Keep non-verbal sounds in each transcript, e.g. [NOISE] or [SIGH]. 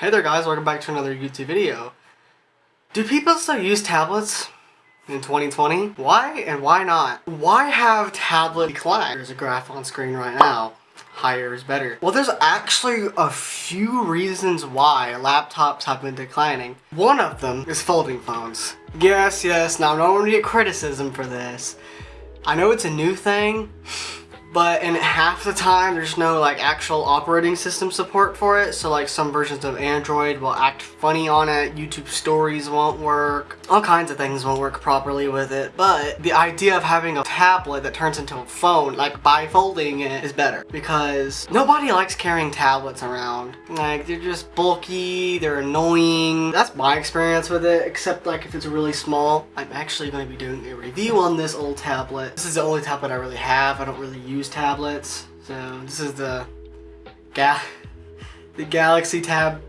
Hey there guys, welcome back to another YouTube video. Do people still use tablets in 2020? Why and why not? Why have tablet declined? There's a graph on screen right now. Higher is better. Well, there's actually a few reasons why laptops have been declining. One of them is folding phones. Yes, yes, now I'm not no one get criticism for this. I know it's a new thing, but in half the time there's no like actual operating system support for it. So like some versions of Android will act funny on it YouTube stories won't work all kinds of things won't work properly with it. But the idea of having a tablet that turns into a phone like by folding it is better because nobody likes carrying tablets around. Like they're just bulky they're annoying. That's my experience with it except like if it's really small. I'm actually going to be doing a review on this old tablet. This is the only tablet I really have. I don't really use use tablets. So this is the Ga [LAUGHS] the Galaxy Tab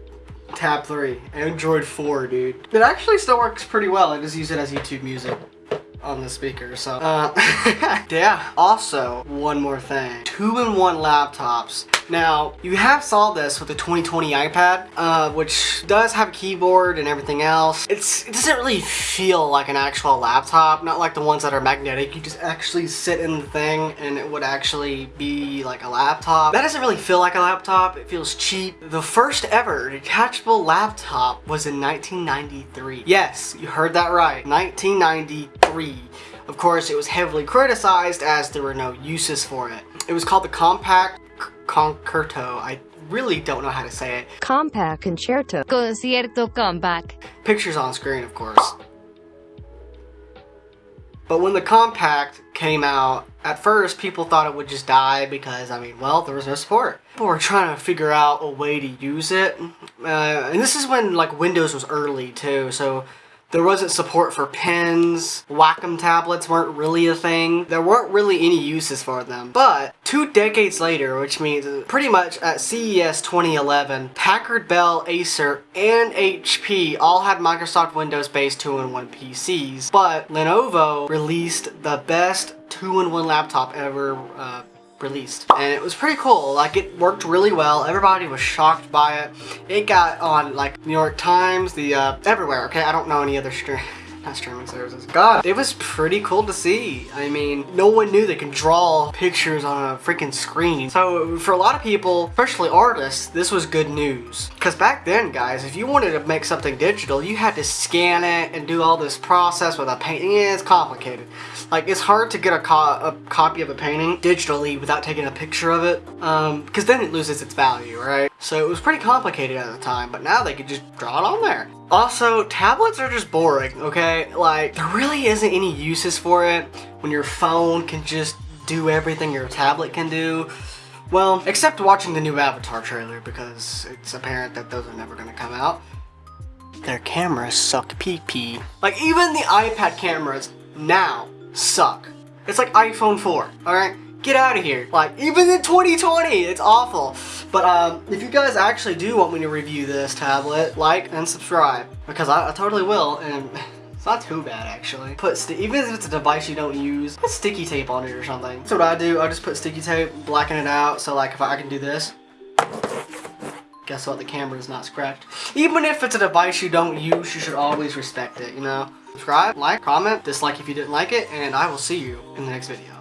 Tab 3. Android 4, dude. It actually still works pretty well. I just use it as YouTube music on the speaker, so. Uh, [LAUGHS] yeah. Also, one more thing. Two-in-one laptops now, you have saw this with the 2020 iPad, uh, which does have a keyboard and everything else. It's, it doesn't really feel like an actual laptop, not like the ones that are magnetic. You just actually sit in the thing and it would actually be like a laptop. That doesn't really feel like a laptop. It feels cheap. The first ever detachable laptop was in 1993. Yes, you heard that right. 1993. Of course, it was heavily criticized as there were no uses for it. It was called the Compaq Concerto. I really don't know how to say it. Compaq Concerto. Concierto Compaq. Pictures on screen, of course. But when the Compaq came out, at first people thought it would just die because, I mean, well, there was no support. People were trying to figure out a way to use it. Uh, and this is when, like, Windows was early, too, so there wasn't support for pens, Wacom tablets weren't really a thing. There weren't really any uses for them. But two decades later, which means pretty much at CES 2011, Packard Bell, Acer, and HP all had Microsoft Windows-based 2-in-1 PCs. But Lenovo released the best 2-in-1 laptop ever uh, released. And it was pretty cool. Like, it worked really well. Everybody was shocked by it. It got on, like, New York Times, the, uh, everywhere, okay? I don't know any other stream not streaming services. God, it was pretty cool to see. I mean, no one knew they could draw pictures on a freaking screen. So for a lot of people, especially artists, this was good news. Because back then, guys, if you wanted to make something digital, you had to scan it and do all this process with a painting. Yeah, it's complicated. Like, it's hard to get a, co a copy of a painting digitally without taking a picture of it, um, because then it loses its value, right? So it was pretty complicated at the time, but now they could just draw it on there. Also, tablets are just boring, okay? Like, there really isn't any uses for it when your phone can just do everything your tablet can do. Well, except watching the new Avatar trailer because it's apparent that those are never gonna come out. Their cameras suck pee-pee. Like, even the iPad cameras now suck. It's like iPhone 4, alright? Get out of here. Like, even in 2020, it's awful. But um, if you guys actually do want me to review this tablet, like and subscribe. Because I, I totally will, and [LAUGHS] it's not too bad actually. Put Even if it's a device you don't use, put sticky tape on it or something. That's what I do. I just put sticky tape, blacken it out, so like if I, I can do this, guess what, the camera is not scratched. Even if it's a device you don't use, you should always respect it, you know? Subscribe, like, comment, dislike if you didn't like it, and I will see you in the next video.